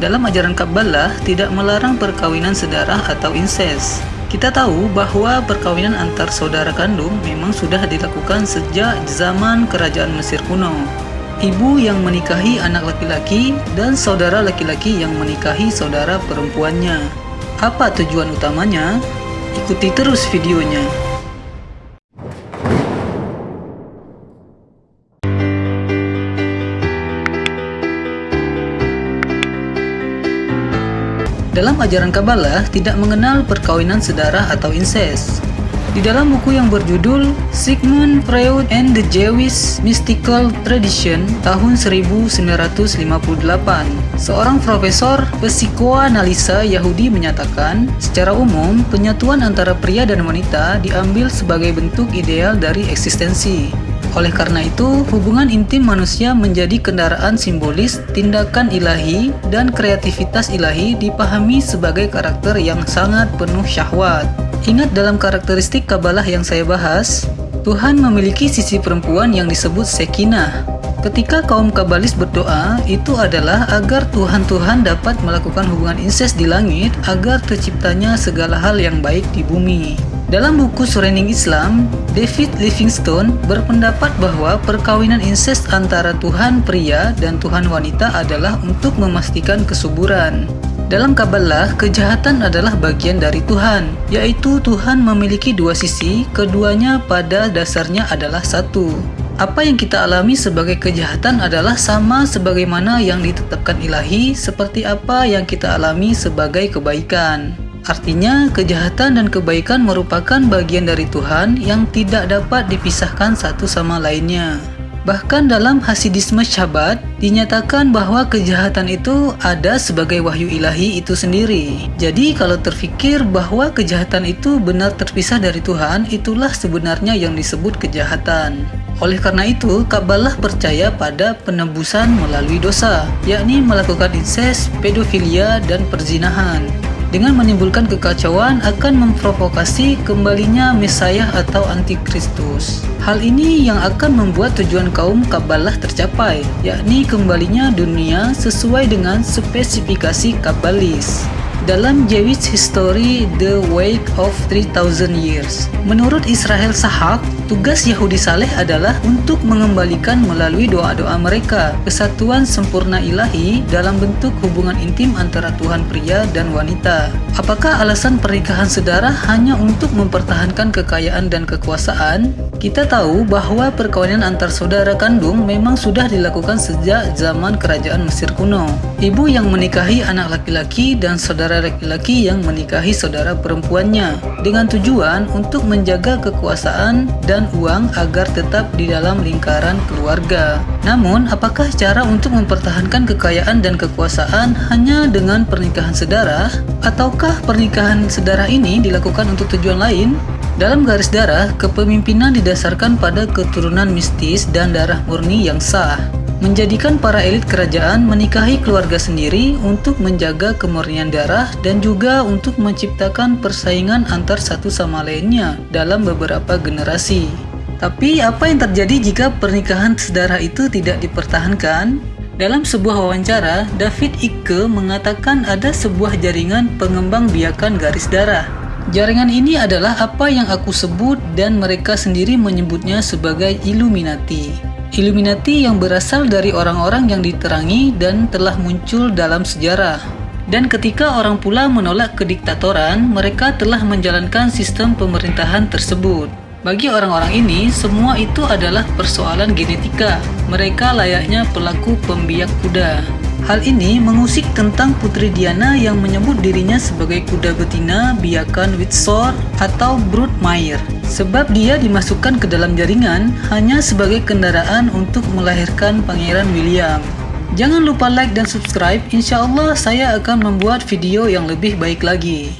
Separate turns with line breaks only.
dalam ajaran Kabbalah tidak melarang perkawinan sedarah atau inses. Kita tahu bahwa perkawinan antar saudara kandung memang sudah dilakukan sejak zaman kerajaan Mesir kuno. Ibu yang menikahi anak laki-laki dan saudara laki-laki yang menikahi saudara perempuannya. Apa tujuan utamanya? Ikuti terus videonya. Dalam ajaran Kabbalah tidak mengenal perkawinan sedarah atau inses. Di dalam buku yang berjudul Sigmund Freud and the Jewish Mystical Tradition tahun 1958, seorang profesor psikoanalisa Yahudi menyatakan, secara umum penyatuan antara pria dan wanita diambil sebagai bentuk ideal dari eksistensi. Oleh karena itu, hubungan intim manusia menjadi kendaraan simbolis tindakan ilahi dan kreativitas ilahi dipahami sebagai karakter yang sangat penuh syahwat. Ingat dalam karakteristik Kabalah yang saya bahas, Tuhan memiliki sisi perempuan yang disebut Sekinah. Ketika kaum Kabalis berdoa, itu adalah agar Tuhan-Tuhan dapat melakukan hubungan inses di langit agar terciptanya segala hal yang baik di bumi. Dalam buku Surending Islam, David Livingstone berpendapat bahwa perkawinan inses antara Tuhan pria dan Tuhan wanita adalah untuk memastikan kesuburan. Dalam Kabbalah, kejahatan adalah bagian dari Tuhan, yaitu Tuhan memiliki dua sisi, keduanya pada dasarnya adalah satu. Apa yang kita alami sebagai kejahatan adalah sama sebagaimana yang ditetapkan ilahi, seperti apa yang kita alami sebagai kebaikan. Artinya, kejahatan dan kebaikan merupakan bagian dari Tuhan yang tidak dapat dipisahkan satu sama lainnya. Bahkan dalam Hasidisme Syabat, dinyatakan bahwa kejahatan itu ada sebagai wahyu ilahi itu sendiri. Jadi kalau terfikir bahwa kejahatan itu benar terpisah dari Tuhan, itulah sebenarnya yang disebut kejahatan. Oleh karena itu, Kabbalah percaya pada penebusan melalui dosa, yakni melakukan inses, pedofilia, dan perzinahan dengan menimbulkan kekacauan akan memprovokasi kembalinya Mesiah atau Antikristus. Hal ini yang akan membuat tujuan kaum Kabbalah tercapai, yakni kembalinya dunia sesuai dengan spesifikasi Kabbalis dalam Jewish History The Wake of 3000 Years. Menurut Israel Sahak, tugas Yahudi Saleh adalah untuk mengembalikan melalui doa-doa mereka kesatuan sempurna ilahi dalam bentuk hubungan intim antara Tuhan pria dan wanita. Apakah alasan pernikahan sedara hanya untuk mempertahankan kekayaan dan kekuasaan? Kita tahu bahwa perkawinan antar saudara kandung memang sudah dilakukan sejak zaman kerajaan Mesir kuno. Ibu yang menikahi anak laki-laki dan saudara laki-laki yang menikahi saudara perempuannya dengan tujuan untuk menjaga kekuasaan dan uang agar tetap di dalam lingkaran keluarga. Namun, apakah cara untuk mempertahankan kekayaan dan kekuasaan hanya dengan pernikahan sedara ataukah pernikahan sedara ini dilakukan untuk tujuan lain? Dalam garis darah, kepemimpinan didasarkan pada keturunan mistis dan darah murni yang sah, menjadikan para elit kerajaan menikahi keluarga sendiri untuk menjaga kemurnian darah dan juga untuk menciptakan persaingan antar satu sama lainnya dalam beberapa generasi. Tapi apa yang terjadi jika pernikahan sedarah itu tidak dipertahankan? Dalam sebuah wawancara, David Icke mengatakan ada sebuah jaringan pengembang biakan garis darah Jaringan ini adalah apa yang aku sebut dan mereka sendiri menyebutnya sebagai Illuminati. Illuminati yang berasal dari orang-orang yang diterangi dan telah muncul dalam sejarah. Dan ketika orang pula menolak kediktatoran, mereka telah menjalankan sistem pemerintahan tersebut. Bagi orang-orang ini, semua itu adalah persoalan genetika. Mereka layaknya pelaku pembiak kuda. Hal ini mengusik tentang Putri Diana yang menyebut dirinya sebagai kuda betina biakan Windsor atau Broodmire sebab dia dimasukkan ke dalam jaringan hanya sebagai kendaraan untuk melahirkan Pangeran William. Jangan lupa like dan subscribe, insya Allah saya akan membuat video yang lebih baik lagi.